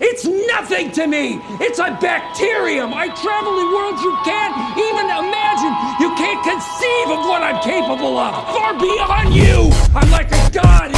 It's nothing to me. It's a bacterium. I travel in worlds you can't even imagine. You can't conceive of what I'm capable of. Far beyond you. I'm like a god